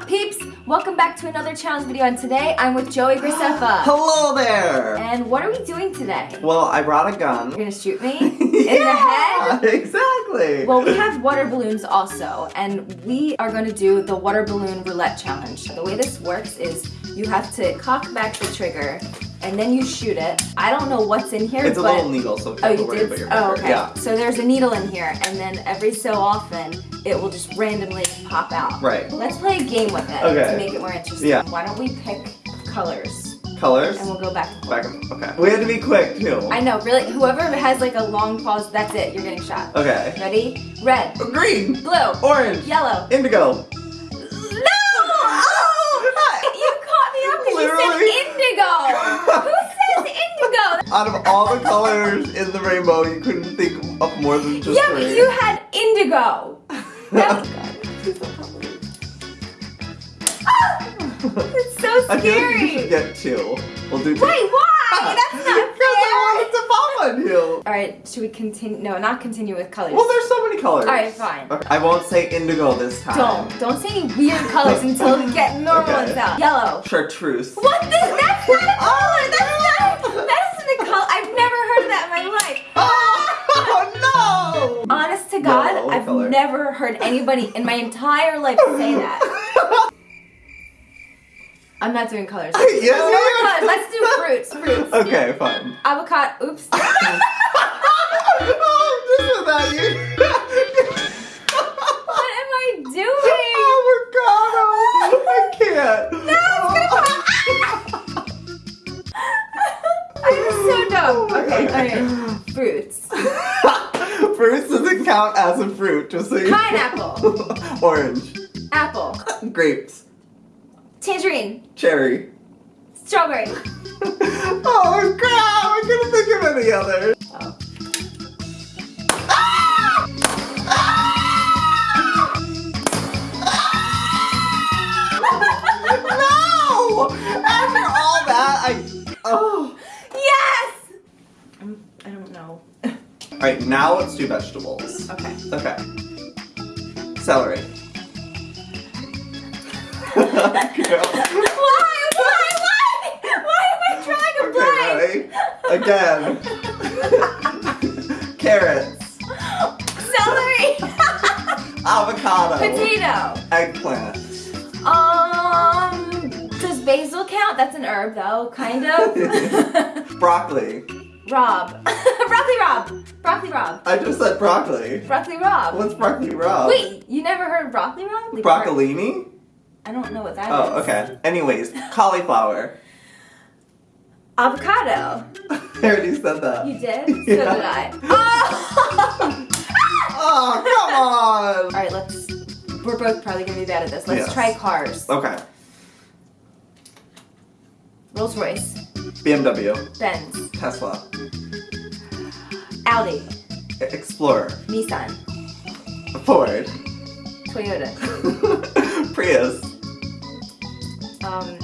up, peeps? Welcome back to another challenge video, and today I'm with Joey Graceffa. Hello there! And what are we doing today? Well, I brought a gun. You're gonna shoot me in the head? exactly! Well, we have water balloons also, and we are gonna do the water balloon roulette challenge. The way this works is you have to cock back the trigger, and then you shoot it. I don't know what's in here, but it's a but... little needle, so Oh, you did? Oh, okay. Yeah. So there's a needle in here, and then every so often, it will just randomly pop out. Right. Let's play a game with it Okay. to make it more interesting. Yeah. Why don't we pick colors, Colors? and we'll go back and forth. Back and okay. We had to be quick, too. I know, really, whoever has like a long pause, that's it, you're getting shot. Okay. Ready? Red, Green! blue, Orange! yellow. Indigo! Indigo! Who says indigo? Out of all the colors in the rainbow, you couldn't think of more than just yeah, but you had indigo. That ah! It's so I feel like you should scary. get two. We'll do two. Wait, why? That's not Because I fair. wanted to pop on you. All right, should we continue? No, not continue with colors. Well, there's so many colors. All right, fine. Okay. I won't say indigo this time. Don't don't say any weird colors until we get normal Okay. ones out. Yellow. Chartreuse. What this? That's not a oh! color. That's not. That isn't a color. I've never heard of that in my life. Oh, no! Honest to God, Yellow I've color. never heard anybody in my entire life say that. I'm not doing colors. Yes, no you more are. colors. Let's do fruits. Fruits. Okay, fine. Avocado. Oops. Oh, you. what am I doing? Oh my Avocado. I can't. Oh I'm so dumb. Oh okay, okay. Fruits. Fruits doesn't count as a fruit, just so you Pineapple. Orange. Apple. Grapes. Tangerine. Cherry. Strawberry. oh crap! I couldn't think of any others. Oh. Alright, now let's do vegetables. Okay. Okay. Celery. Why? Why? Why? Why am I trying to Okay? Again. Carrots. Celery. Avocado. Potato. Eggplant. Um, does basil count? That's an herb though, kind of. Broccoli. Rob. broccoli rabe. Broccoli rabe. I just said broccoli. Broccoli rabe. What's broccoli raw? Wait, you never heard of broccoli rabe? Like, Broccolini? I don't know what that oh, is. Oh, okay. Anyways, cauliflower. Avocado. I already said that. You did? So did I. Oh! Oh, come on! Alright, let's. We're both probably gonna be bad at this. Let's Yes. try cars. Okay. Rolls Royce. BMW. Benz. Tesla. Audi. Explorer. Nissan. Ford. Toyota. Prius. Um,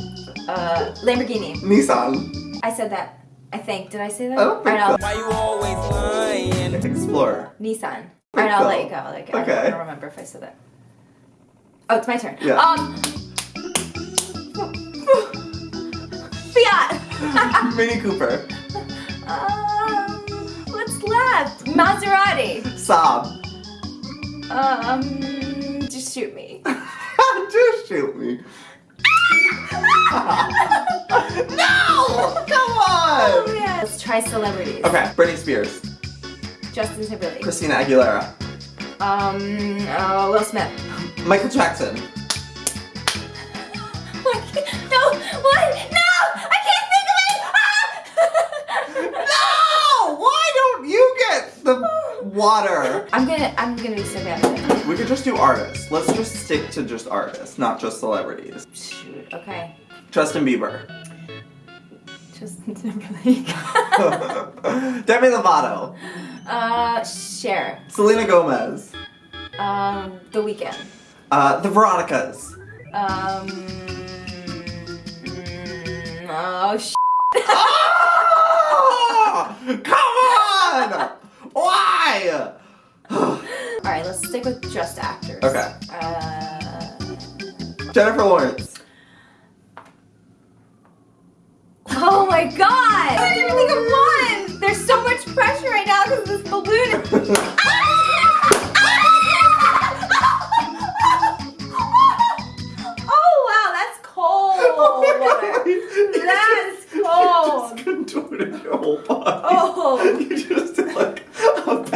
uh, Lamborghini. Nissan. I said that. I think. Did I say that? I don't think Alright, so. Why you always lying? Explorer. Nissan. Think Alright, I'll so. let you go. I'll let you go. I don't- I Okay. don't remember if I said that. Oh, it's my turn. Yeah. Um. Mini Cooper. um. What's left? Maserati. Saab. Um. Just shoot me. Just shoot me. no! Come Oh, on! yeah. Let's try celebrities. Okay, Britney Spears. Justin Timberlake. Christina Aguilera. Um. Uh, Will Smith. Michael Jackson. Water? I'm gonna. I'm gonna be so bad. We could just do artists. Let's just stick to just artists, not just celebrities. Shoot. Okay. Justin Bieber. Justin Timberlake. Demi Lovato. uh, Cher. Selena Gomez. Um, The Weeknd. Uh, the Veronicas. Um. mm, Oh sh. Ah! Come on! Why? All right, let's stick with just actors. Okay. Uh, Jennifer Lawrence. Oh my god!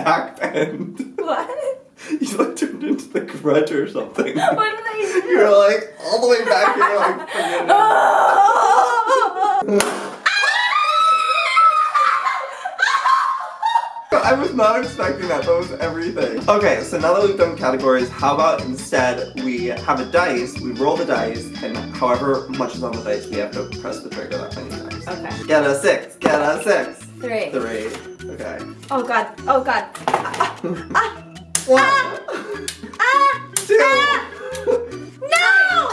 Back bend. What? You like turned into the grudge or something. What did I do? You're like all the way back here, like. Oh! I was not expecting that. That was everything. Okay, so now that we've done categories, how about instead we have a dice, we roll the dice, and however much is on the dice, we have to press the trigger that many times. Okay. Get a six, get a six. Three. Three. Okay. Oh god. Oh god. Ah, ah, One. ah, Two. ah. No!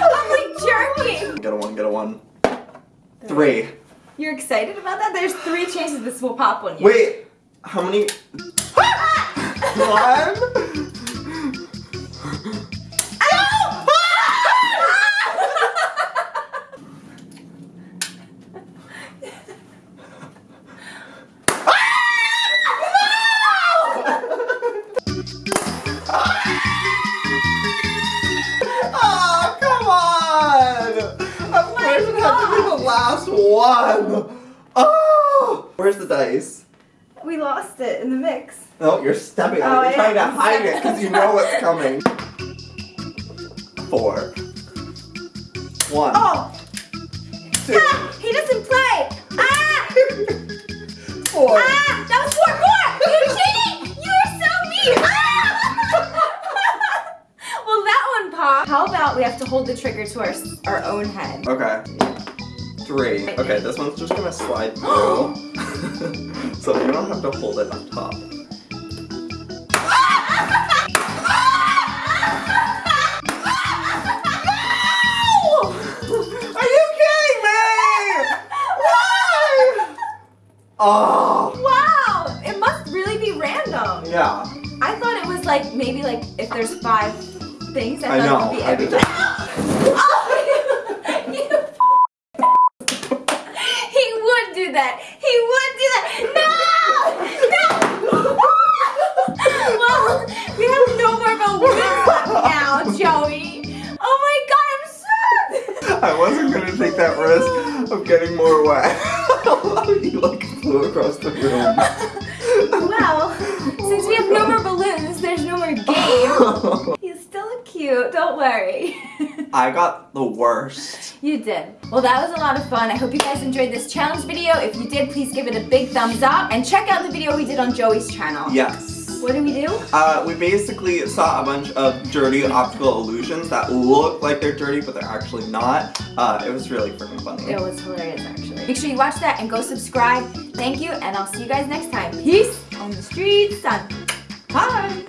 I'm like jerking. Get a one, get a one. Three. You're excited about that? There's three chances this will pop on you. Wait, how many? One. Of course it had to be the last one! Oh! Where's the dice? We lost it in the mix. No, you're stepping on Oh, it. You're trying to hide it because you know what's coming. Four. One. Oh! About we have to hold the trigger to our our own head? Okay. Three. Okay, this one's just gonna slide through. so you don't have to hold it on top. Are you kidding me? Why? Oh. Wow! It must really be random. Yeah. I thought it was like maybe like if there's five things. I, I thought know, it would be I every did- Oh, you- he would do that. He would do that. No! No! well, we have no more now, Joey. Oh my god, I'm so. I wasn't gonna take that risk of getting more wet. you like flew across the room. Well, since we have no more balloons, there's no more game. Cute. Don't worry. I got the worst. You did. Well, that was a lot of fun. I hope you guys enjoyed this challenge video. If you did, please give it a big thumbs up and check out the video we did on Joey's channel. Yes. What did we do? Uh, we basically saw a bunch of dirty optical illusions that look like they're dirty, but they're actually not. Uh, it was really freaking funny. It was hilarious, actually. Make sure you watch that and go subscribe. Thank you, and I'll see you guys next time. Peace on the streets. Bye.